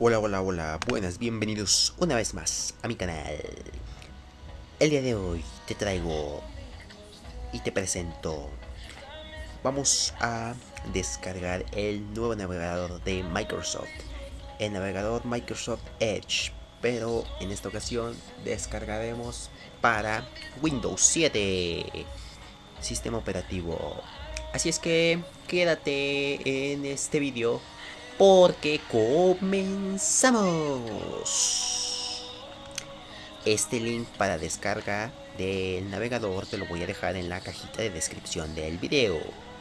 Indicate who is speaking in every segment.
Speaker 1: Hola, hola, hola, buenas, bienvenidos una vez más a mi canal. El día de hoy te traigo y te presento. Vamos a descargar el nuevo navegador de Microsoft, el navegador Microsoft Edge, pero en esta ocasión descargaremos para Windows 7, sistema operativo. Así es que quédate en este vídeo porque comenzamos. Este link para descarga del navegador te lo voy a dejar en la cajita de descripción del video.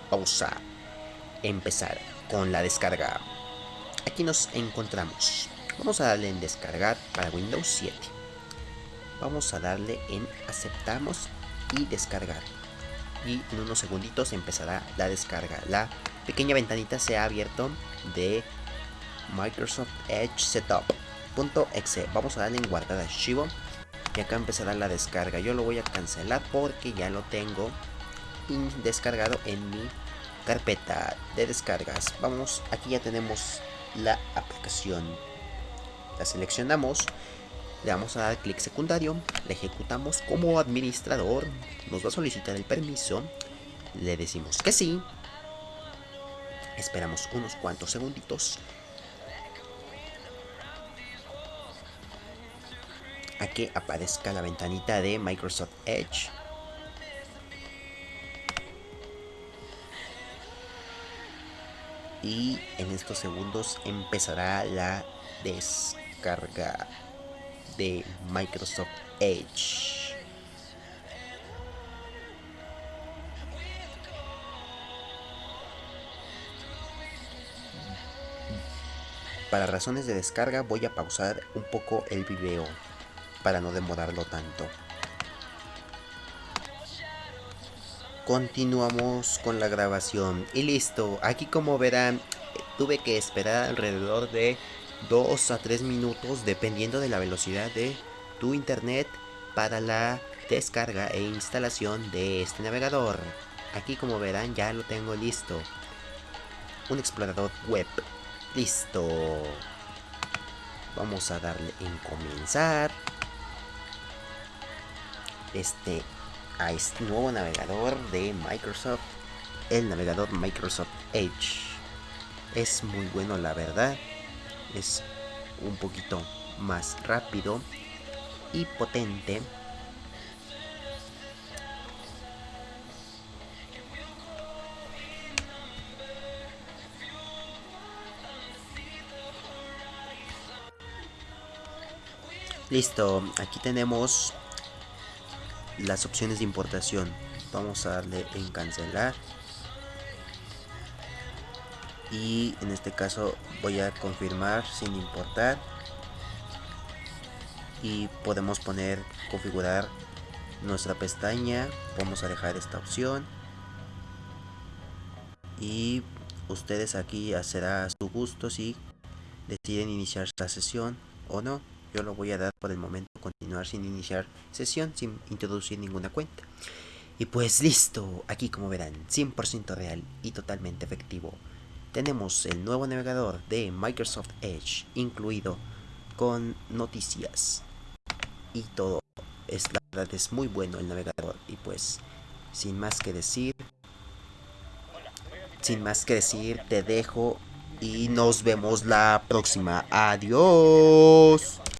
Speaker 1: Vamos a empezar con la descarga. Aquí nos encontramos. Vamos a darle en descargar para Windows 7. Vamos a darle en aceptamos y descargar. Y en unos segunditos empezará la descarga. La pequeña ventanita se ha abierto de Microsoft Edge Setup.exe. Vamos a darle en guardar archivo y acá empezará la descarga. Yo lo voy a cancelar porque ya lo tengo descargado en mi carpeta de descargas. Vamos, aquí ya tenemos la aplicación. La seleccionamos, le vamos a dar clic secundario, la ejecutamos como administrador, nos va a solicitar el permiso, le decimos que sí, Esperamos unos cuantos segunditos. A que aparezca la ventanita de Microsoft Edge. Y en estos segundos empezará la descarga de Microsoft Edge. Para razones de descarga voy a pausar un poco el video para no demorarlo tanto. Continuamos con la grabación y listo. Aquí como verán tuve que esperar alrededor de 2 a 3 minutos dependiendo de la velocidad de tu internet para la descarga e instalación de este navegador. Aquí como verán ya lo tengo listo. Un explorador web Listo. Vamos a darle en comenzar. Este a este nuevo navegador de Microsoft. El navegador Microsoft Edge. Es muy bueno la verdad. Es un poquito más rápido y potente Listo, aquí tenemos las opciones de importación. Vamos a darle en cancelar. Y en este caso voy a confirmar sin importar. Y podemos poner, configurar nuestra pestaña. Vamos a dejar esta opción. Y ustedes aquí será a su gusto si deciden iniciar esta sesión o no yo lo voy a dar por el momento continuar sin iniciar sesión, sin introducir ninguna cuenta. Y pues listo, aquí como verán, 100% real y totalmente efectivo. Tenemos el nuevo navegador de Microsoft Edge incluido con noticias y todo. Es la verdad es muy bueno el navegador y pues sin más que decir, sin más que decir, te dejo y nos vemos la próxima. Adiós.